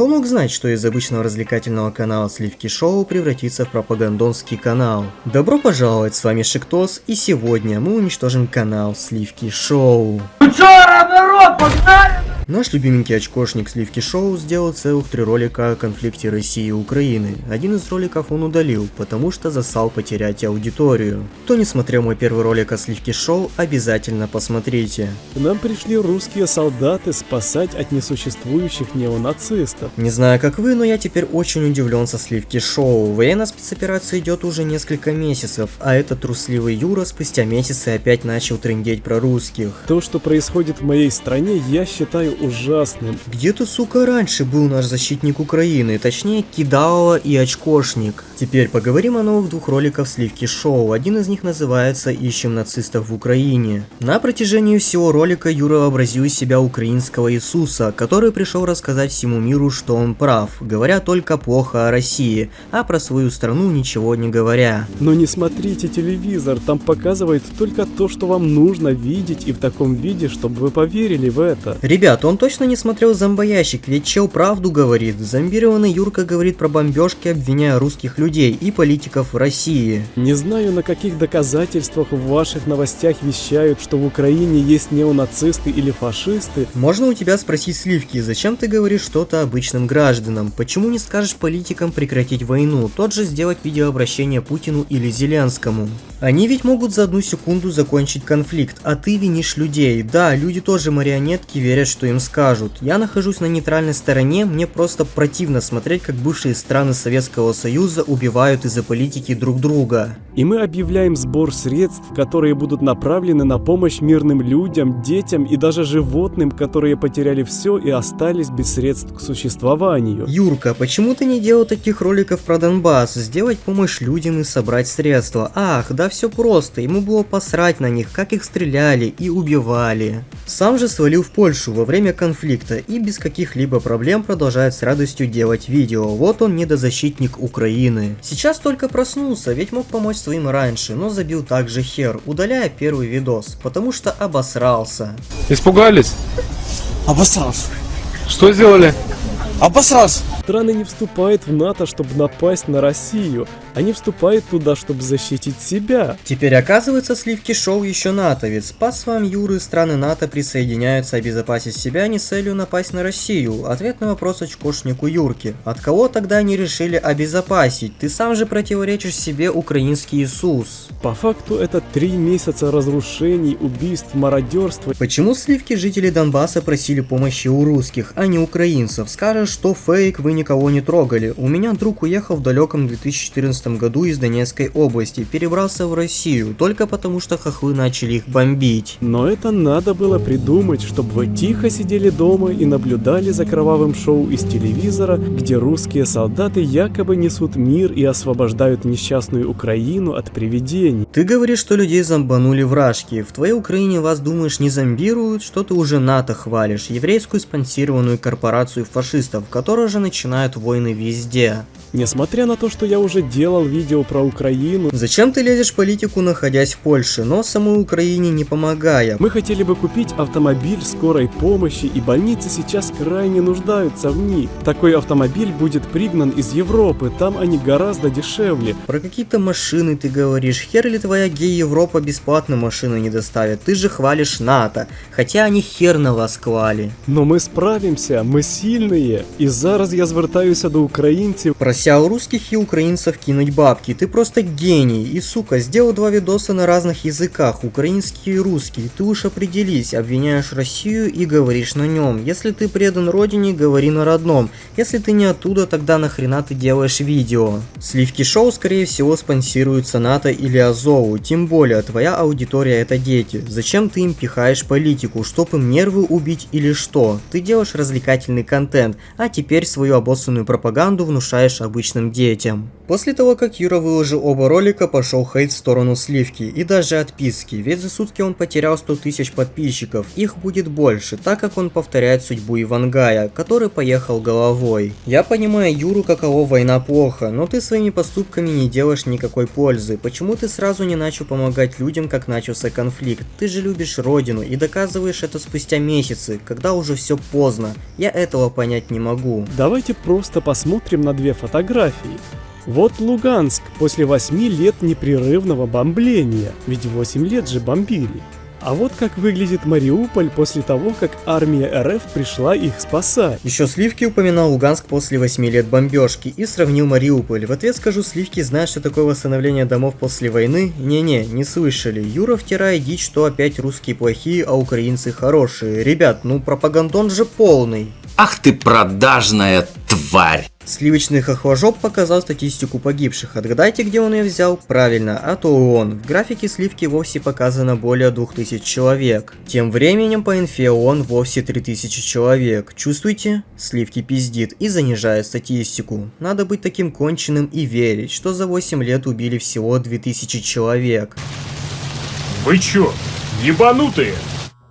Кто мог знать, что из обычного развлекательного канала Сливки Шоу превратится в пропагандонский канал? Добро пожаловать, с вами Шиктос, и сегодня мы уничтожим канал Сливки Шоу. Ну чё, народ, погнали! Наш любименький очкошник Сливки Шоу сделал целых три ролика о конфликте России и Украины. Один из роликов он удалил, потому что засал потерять аудиторию. Кто не смотрел мой первый ролик о Сливки Шоу, обязательно посмотрите. К нам пришли русские солдаты спасать от несуществующих неонацистов. Не знаю как вы, но я теперь очень удивлен со Сливки Шоу. Военная спецоперация идет уже несколько месяцев, а этот трусливый Юра спустя месяцы опять начал трендеть про русских. То, что происходит в моей стране, я считаю ужасным. Где-то, сука, раньше был наш защитник Украины, точнее Кидалова и Очкошник. Теперь поговорим о новых двух роликах Сливки Шоу. Один из них называется «Ищем нацистов в Украине». На протяжении всего ролика Юра вообразил из себя украинского Иисуса, который пришел рассказать всему миру, что он прав, говоря только плохо о России, а про свою страну ничего не говоря. Но не смотрите телевизор, там показывают только то, что вам нужно видеть и в таком виде, чтобы вы поверили в это. Ребят, он точно не смотрел зомбоящик, ведь чел правду говорит. Зомбированный Юрка говорит про бомбежки, обвиняя русских людей и политиков в России. Не знаю, на каких доказательствах в ваших новостях вещают, что в Украине есть неонацисты или фашисты. Можно у тебя спросить Сливки, зачем ты говоришь что-то обычным гражданам? Почему не скажешь политикам прекратить войну? Тот же сделать видеообращение Путину или Зеленскому. Они ведь могут за одну секунду закончить конфликт, а ты винишь людей. Да, люди тоже марионетки верят, что им скажут. Я нахожусь на нейтральной стороне, мне просто противно смотреть, как бывшие страны Советского Союза убивают из-за политики друг друга. И мы объявляем сбор средств, которые будут направлены на помощь мирным людям, детям и даже животным, которые потеряли все и остались без средств к существованию. Юрка, почему ты не делал таких роликов про Донбасс? Сделать помощь людям и собрать средства. Ах, да все просто, ему было посрать на них, как их стреляли и убивали. Сам же свалил в Польшу во время конфликта и без каких-либо проблем продолжает с радостью делать видео. Вот он недозащитник Украины. Сейчас только проснулся, ведь мог помочь своим раньше, но забил также хер, удаляя первый видос, потому что обосрался. Испугались? Обосрался. Что сделали? Обосрался. Страны не вступают в НАТО, чтобы напасть на Россию. Они вступают туда, чтобы защитить себя. Теперь оказывается Сливки Шоу еще натовец. По словам Юры, страны НАТО присоединяются обезопасить себя не с целью напасть на Россию. Ответ на вопрос очкошнику Юрки. От кого тогда они решили обезопасить? Ты сам же противоречишь себе украинский Иисус. По факту это три месяца разрушений, убийств, мародерства. Почему Сливки жители Донбасса просили помощи у русских, а не украинцев? Скажешь, что фейк, вы никого не трогали. У меня друг уехал в далеком 2014 году из Донецкой области, перебрался в Россию, только потому что хохлы начали их бомбить. Но это надо было придумать, чтобы вы тихо сидели дома и наблюдали за кровавым шоу из телевизора, где русские солдаты якобы несут мир и освобождают несчастную Украину от привидений. Ты говоришь, что людей зомбанули вражки. В твоей Украине вас, думаешь, не зомбируют? Что ты уже НАТО хвалишь? Еврейскую спонсированную корпорацию фашистов, которая же начинают войны везде. Несмотря на то, что я уже делал видео про Украину, Зачем ты лезешь в политику, находясь в Польше, но самой Украине не помогая? мы хотели бы купить автомобиль скорой помощи, и больницы сейчас крайне нуждаются в них. Такой автомобиль будет пригнан из Европы, там они гораздо дешевле. Про какие-то машины ты говоришь. Хер ли твоя гей-Европа бесплатно машины не доставит? Ты же хвалишь НАТО. Хотя они хер на вас клали. Но мы справимся, мы сильные. І зараз я звертаюся до українців. Прося у русских и украинцев кинуть бабки. Ты просто гений. И сука, сделал два видоса на разных языках, украинский и русский. Ты уж определись, обвиняешь Россию и говоришь на нем. Если ты предан родине, говори на родном. Если ты не оттуда, тогда нахрена ты делаешь видео? Сливки шоу, скорее всего, спонсируются НАТО или Азову. Тем более, твоя аудитория это дети. Зачем ты им пихаешь политику? Чтоб им нервы убить или что? Ты делаешь развлекательный контент, а теперь свою обоссанную пропаганду внушаешь обычным детям. После того, как Юра выложил оба ролика, пошел хейт в сторону Сливки и даже отписки, ведь за сутки он потерял 100 тысяч подписчиков, их будет больше, так как он повторяет судьбу Ивангая, который поехал головой. Я понимаю Юру, каково война плохо, но ты своими поступками не делаешь никакой пользы. Почему ты сразу не начал помогать людям, как начался конфликт? Ты же любишь родину и доказываешь это спустя месяцы, когда уже все поздно. Я этого понять не могу. Давайте просто посмотрим на две фотографии. Вот Луганск после 8 лет непрерывного бомбления, ведь 8 лет же бомбили. А вот как выглядит Мариуполь после того, как армия РФ пришла их спасать. Еще Сливки упоминал Луганск после 8 лет бомбежки и сравнил Мариуполь. В ответ скажу, Сливки знают, что такое восстановление домов после войны? Не-не, не слышали. Юра втирает дичь, что опять русские плохие, а украинцы хорошие. Ребят, ну пропагандон же полный. Ах ты продажная тварь! Сливочный хохложоп показал статистику погибших. Отгадайте, где он ее взял? Правильно, от ООН. В графике сливки вовсе показано более 2000 человек. Тем временем по инфе ООН вовсе 3000 человек. Чувствуете? Сливки пиздит и занижает статистику. Надо быть таким конченым и верить, что за 8 лет убили всего 2000 человек. Вы чё, ебанутые?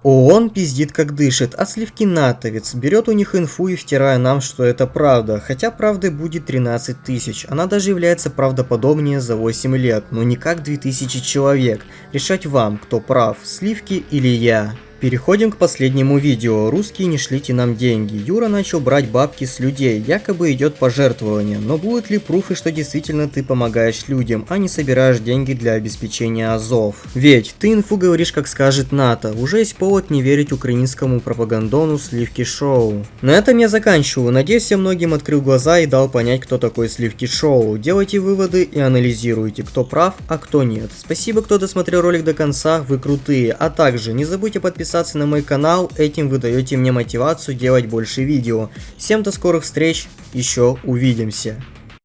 ООН пиздит как дышит, а сливки натовец берет у них инфу и втирая нам, что это правда, хотя правды будет 13 тысяч, она даже является правдоподобнее за 8 лет, но не как 2000 человек, решать вам, кто прав, сливки или я. Переходим к последнему видео. Русские не шлите нам деньги. Юра начал брать бабки с людей, якобы идет пожертвование. Но будут ли пруфы, что действительно ты помогаешь людям, а не собираешь деньги для обеспечения Азов? Ведь ты инфу говоришь, как скажет НАТО. Уже есть повод не верить украинскому пропагандону Сливки Шоу. На этом я заканчиваю. Надеюсь, я многим открыл глаза и дал понять, кто такой Сливки Шоу. Делайте выводы и анализируйте, кто прав, а кто нет. Спасибо, кто досмотрел ролик до конца, вы крутые. А также не забудьте подписаться подписаться на мой канал, этим вы даете мне мотивацию делать больше видео. Всем до скорых встреч, еще увидимся.